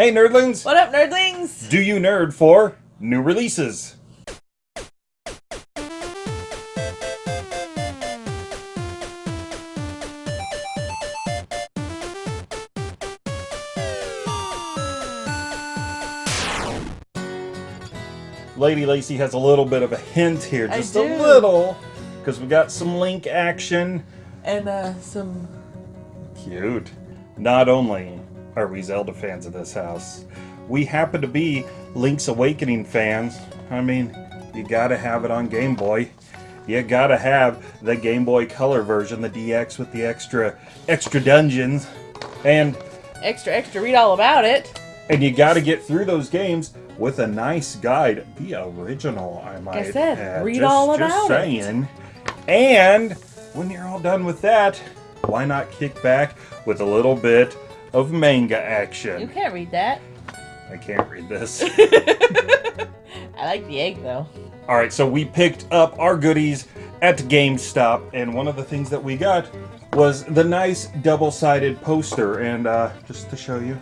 Hey nerdlings! What up, nerdlings? Do you nerd for new releases? Lady Lacy has a little bit of a hint here, just a little, because we got some Link action. And uh, some. Cute. Not only are we Zelda fans of this house, we happen to be Link's Awakening fans. I mean, you gotta have it on Game Boy. You gotta have the Game Boy Color version, the DX with the extra extra dungeons. And Extra, extra, read all about it. and you gotta get through those games with a nice guide. The original, I might said, add. read just, all just about it. saying. And when you're all done with that, why not kick back with a little bit of manga action. You can't read that. I can't read this. I like the egg, though. all right, so we picked up our goodies at GameStop, and one of the things that we got was the nice double-sided poster, and uh, just to show you.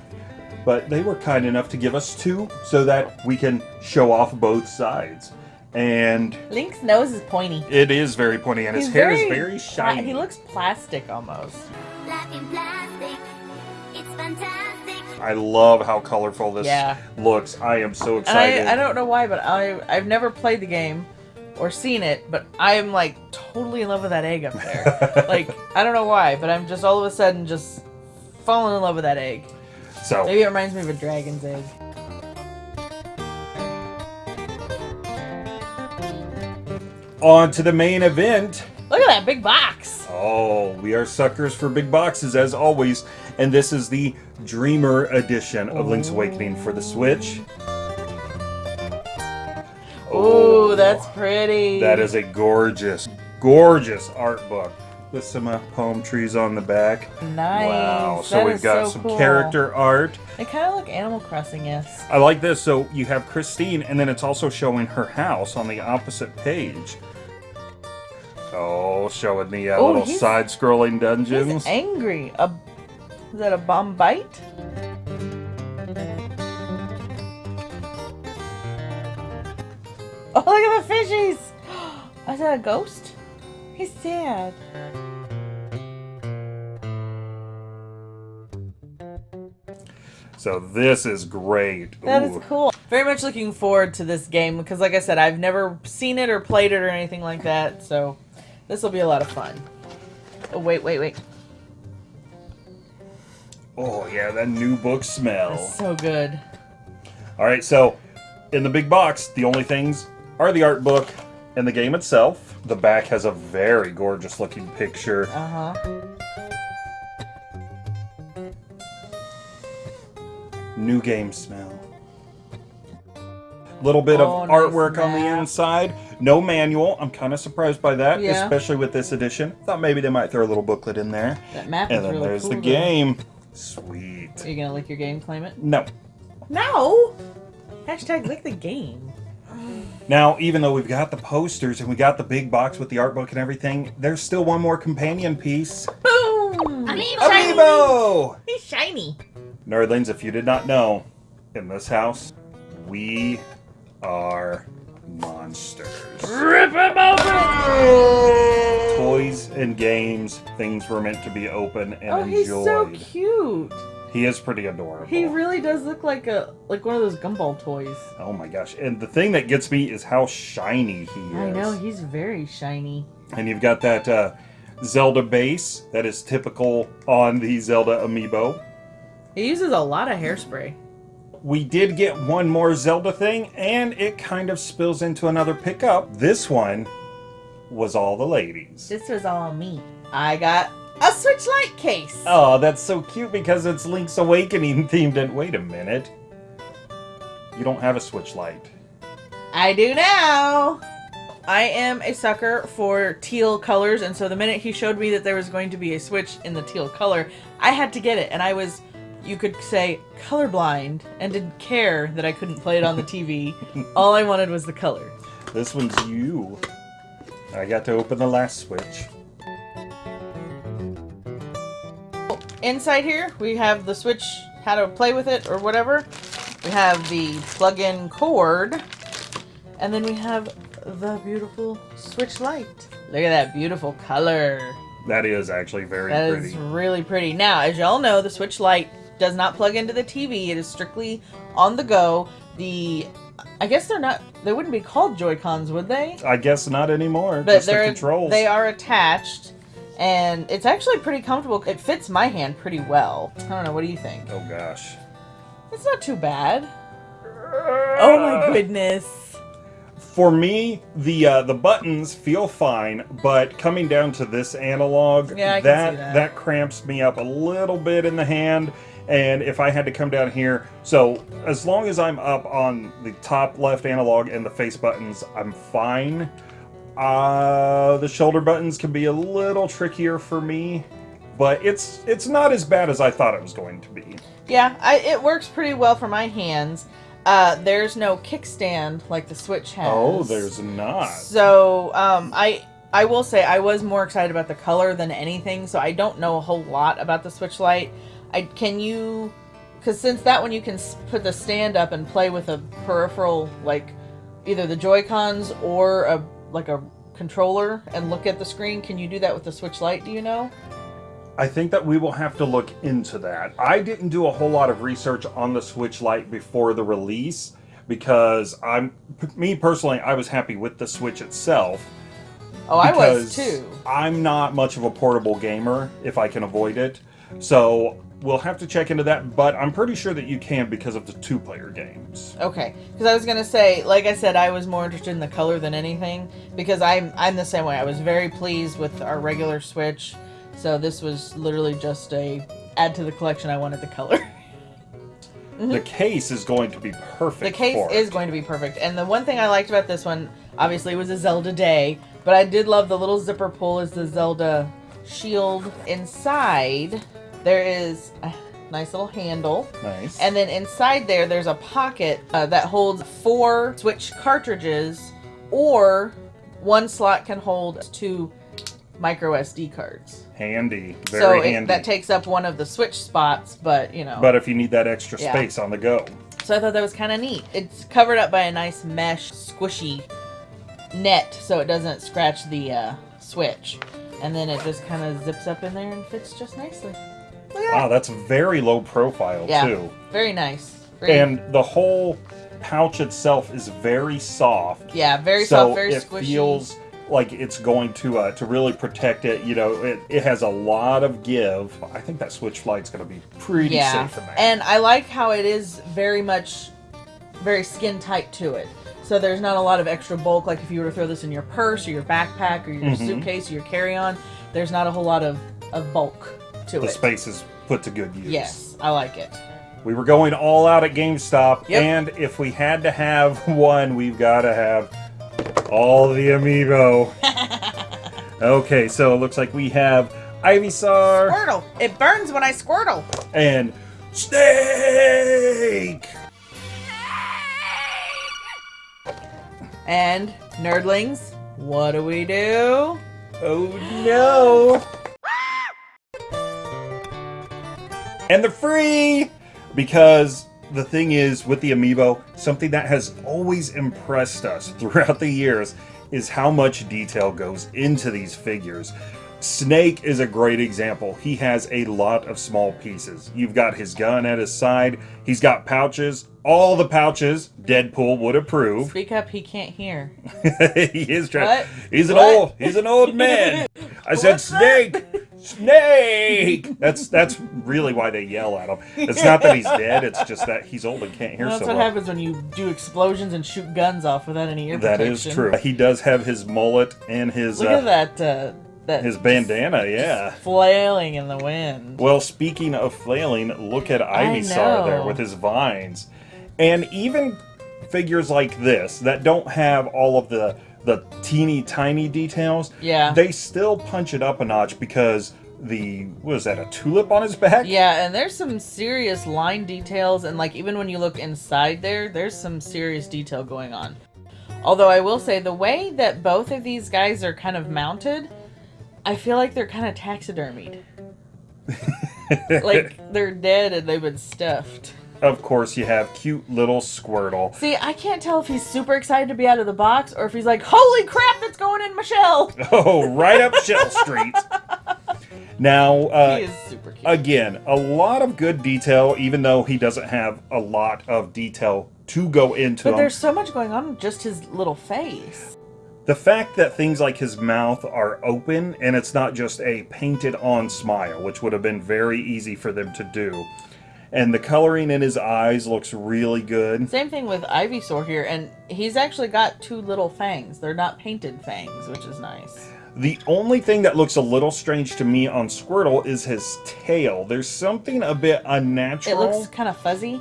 But they were kind enough to give us two so that we can show off both sides. And Link's nose is pointy. it is very pointy, and his He's hair is very very shiny. he looks plastic almost. Life I love how colorful this Yeah. looks. I am so excited. I, I don't know why, but I I've never played the game or seen it, but I'm like totally in love with that egg up there. like I don't know why, but I'm just all of a sudden just falling in love with that egg. so Maybe it reminds me of a dragon's egg. on to the main event. Look at that big box. Oh, we are suckers for big boxes as always, and this is the Dreamer edition of Link's Awakening for the Switch. Ooh, that's pretty. That is a gorgeous, gorgeous art book with some uh, palm trees on the back. nice. Wow! So That we've got so some cool. character art. They kind of look Animal Crossing, yes. I like this. So you have Christine, and then it's also showing her house on the opposite page. Oh, showing the uh, Oh, little side-scrolling dungeons. He's angry. A is that a Bombite? Oh, look at the fishies! Is that a ghost? He's sad. So this is great. That is Ooh. cool. Very much looking forward to this game because, like I said, I've never seen it or played it or anything like that. So this will be a lot of fun. Oh wait, wait, wait! Oh yeah, that new book smell. That's so good. All right, so in the big box, the only things are the art book and the game itself. The back has a very gorgeous looking picture. Uh huh. New game smell. Little bit Oh, of nice artwork on the inside. No manual. I'm kind of surprised by that, Yeah. especially with this edition. Thought maybe they might throw a little booklet in there. That map And is then really there's cool. the though. game. Sweet. Are you gonna lick your game? Claim it? No. No. Hashtag lick the game. Now, even though we've got the posters and we got the big box with the art book and everything, there's still one more companion piece. Boom! Amiibo. Shiny. Amiibo! He's shiny. Nerdlings, if you did not know, in this house, we are monsters. Rip him open! Toys and games, things were meant to be open and Oh, he's so cute. he is pretty adorable. He really does look like a like one of those gumball toys. oh my gosh. And the thing that gets me is how shiny he is. I know he's very shiny. And you've got that uh, Zelda base that is typical on the Zelda amiibo. He uses a lot of hairspray. We did get one more Zelda thing, and it kind of spills into another pickup. This one was all the ladies. This was all me. I got a Switch Lite case. Oh, that's so cute because it's Link's Awakening themed. And wait a minute, you don't have a Switch Lite. I do now. I am a sucker for teal colors, and so the minute he showed me that there was going to be a Switch in the teal color, I had to get it. And I was, you could say, colorblind and didn't care that I couldn't play it on the TV. All I wanted was the color. This one's you. I got to open the last Switch. Inside here, we have the Switch how to play with it or whatever. We have the plug-in cord, and then we have the beautiful Switch Lite. Look at that beautiful color. That is actually very That pretty. is really pretty. Now, as y'all know, the Switch Lite does not plug into the TV. It is strictly on the go. The I guess they're not they wouldn't be called Joy-Cons, would they? I guess not anymore. But they're controls. they are attached and it's actually pretty comfortable. It fits my hand pretty well. I don't know, what do you think? Oh gosh. It's not too bad. Oh my goodness. For me, the uh, the buttons feel fine, but coming down to this analog, Yeah, can that, that. cramps me up a little bit in the hand. And if I had to come down here, so as long as I'm up on the top left analog and the face buttons, I'm fine. Uh, the shoulder buttons can be a little trickier for me, but it's it's not as bad as I thought it was going to be. Yeah, I, it works pretty well for my hands. Uh, there's no kickstand like the Switch has. Oh, there's not. So, um, I I will say I was more excited about the color than anything. So I don't know a whole lot about the Switch Lite. I can you, because since that one you can put the stand up and play with a peripheral like either the Joy Cons or a like a controller and look at the screen. Can you do that with the Switch Lite? Do you know? I think that we will have to look into that. I didn't do a whole lot of research on the Switch Lite before the release because I'm me personally I was happy with the Switch itself. Oh, I was too. I'm not much of a portable gamer if I can avoid it. So we'll have to check into that, but I'm pretty sure that you can because of the two-player games. Okay, because I was gonna say, like I said, I was more interested in the color than anything because I'm I'm the same way. I was very pleased with our regular Switch, so this was literally just a add to the collection. I wanted the color. The case is going to be perfect. Mm-hmm. the case is going to be perfect, and the one thing I liked about this one, obviously, was a Zelda day, but I did love the little zipper pull as the Zelda shield inside. There is a nice little handle. nice. And then inside there, there's a pocket uh, that holds four Switch cartridges, or one slot can hold two micro SD cards. handy, very so it, handy. that takes up one of the Switch spots, but you know. but if you need that extra Yeah. space on the go. so I thought that was kind of neat. It's covered up by a nice mesh, squishy net, so it doesn't scratch the uh, Switch. And then it just kind of zips up in there and fits just nicely. Wow, that's very low profile Yeah. too. Very nice. Very- And the whole pouch itself is very soft. yeah, very so soft, very it squishy. feels like it's going to uh, to really protect it. You know, it, it has a lot of give. I think that Switch Lite's going to be pretty yeah safe in there. and i like how it is very much very skin tight to it so there's not a lot of extra bulk like if you were to throw this in your purse or your backpack or your Mhm. suitcase or your carry-on there's not a whole lot of, of bulk to the it space is put to good use. yes i like it We were going all out at GameStop, Yep. and if we had to have one, we've got to have all the amiibo. okay, so it looks like we have Ivysaur squirtle it burns when i squirtle and Snake. and nerdlings what do we do Oh no! And they're free! Because the thing is, with the amiibo, something that has always impressed us throughout the years is how much detail goes into these figures. Snake is a great example. He has a lot of small pieces. You've got his gun at his side, he's got pouches. All the pouches, Deadpool would approve. speak up he can't hear he is trying. What? He's an What? old. He's an old man. I said snake, snake. That's that's really why they yell at him. It's not that he's dead. It's just that he's old and can't hear Well, that's so what well. happens when you do explosions and shoot guns off without any ear That protection. is true. He does have his mullet and his Look uh, at that. Uh, that his bandana. Yeah. flailing in the wind. Well, speaking of flailing, look at Ivysaur there with his vines. And even figures like this that don't have all of the the teeny tiny details, Yeah. they still punch it up a notch because the was that, a tulip on his back? Yeah, and there's some serious line details, and like even when you look inside there, there's some serious detail going on. Although I will say, the way that both of these guys are kind of mounted, I feel like they're kind of taxidermied. like they're dead and they've been stuffed. Of course, you have cute little Squirtle. See, I can't tell if he's super excited to be out of the box or if he's like, "Holy crap, that's going in my shell." Oh, right up Shell Street. Now, uh, he is super cute. again, a lot of good detail, even though he doesn't have a lot of detail to go into but him. there's so much going on with just his little face. The fact that things like his mouth are open and it's not just a painted on smile, which would have been very easy for them to do. And the coloring in his eyes looks really good. Same thing with Ivysaur here, and he's actually got two little fangs. They're not painted fangs, which is nice. The only thing that looks a little strange to me on Squirtle is his tail. There's something a bit unnatural. It looks kind of fuzzy.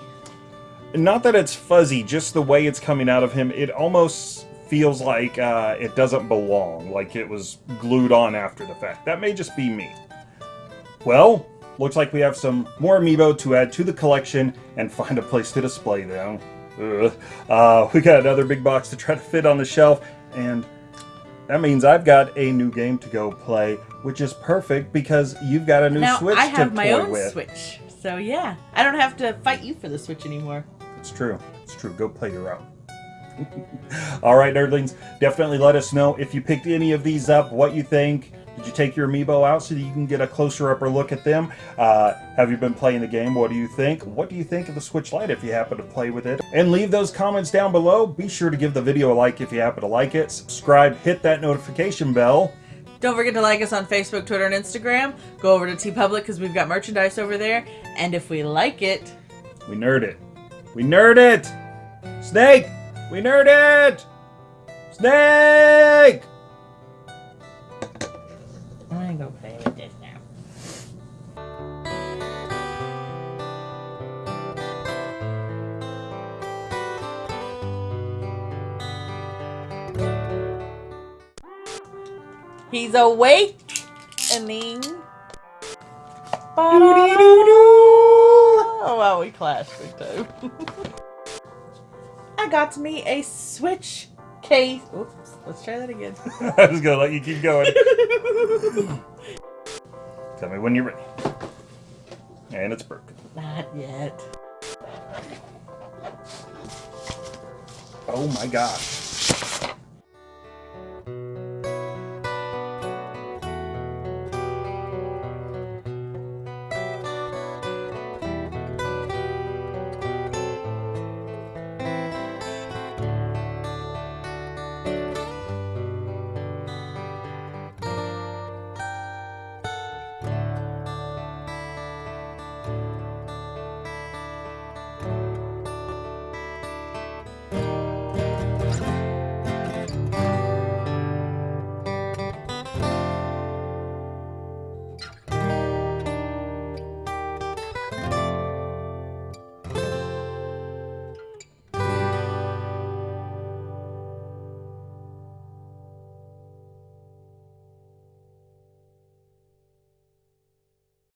Not that it's fuzzy, just the way it's coming out of him. It almost feels like uh, it doesn't belong, like it was glued on after the fact. That may just be me. Well, looks like we have some more amiibo to add to the collection and find a place to display them. Uh, we got another big box to try to fit on the shelf, and that means I've got a new game to go play, which is perfect because you've got a new now Switch I have to my own with. Switch, so yeah, I don't have to fight you for the Switch anymore. It's true. It's true. Go play your own. All right, nerdlings, definitely let us know if you picked any of these up, what you think. You take your amiibo out so that you can get a closer upper look at them? Uh, have you been playing the game? What do you think? What do you think of the Switch Lite if you happen to play with it? And leave those comments down below. Be sure to give the video a like if you happen to like it. Subscribe, hit that notification bell. Don't forget to like us on Facebook, Twitter, and Instagram. Go over to TeePublic because we've got merchandise over there. And if we like it, We nerd it. We nerd it! Snake! We nerd it! Snake! He's awake and then. Oh wow, we clashed big time. I got me a Switch case. Oops, let's try that again. I was gonna let you keep going. Tell me when you're ready. And it's broken. Not yet. Oh my gosh.